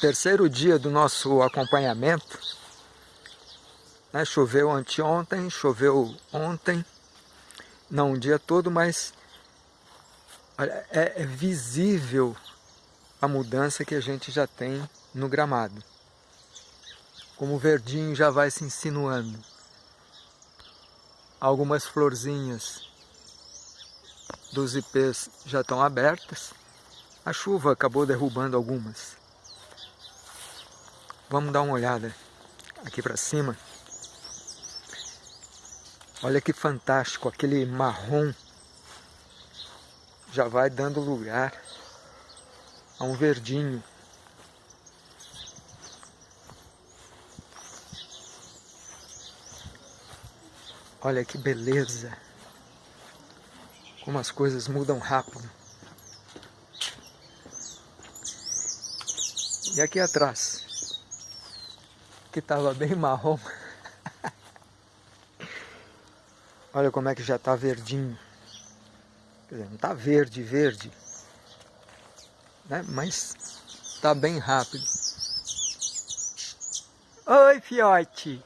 terceiro dia do nosso acompanhamento. Né? Choveu anteontem, choveu ontem, não o dia todo, mas olha, é, é visível a mudança que a gente já tem no gramado. Como o verdinho já vai se insinuando. Algumas florzinhas dos ipês já estão abertas. A chuva acabou derrubando algumas. Vamos dar uma olhada aqui para cima. Olha que fantástico, aquele marrom já vai dando lugar a um verdinho. Olha que beleza! Como as coisas mudam rápido. E aqui atrás, que estava bem marrom. Olha como é que já está verdinho. Quer dizer, não está verde, verde. Né? Mas está bem rápido. Oi, fiote!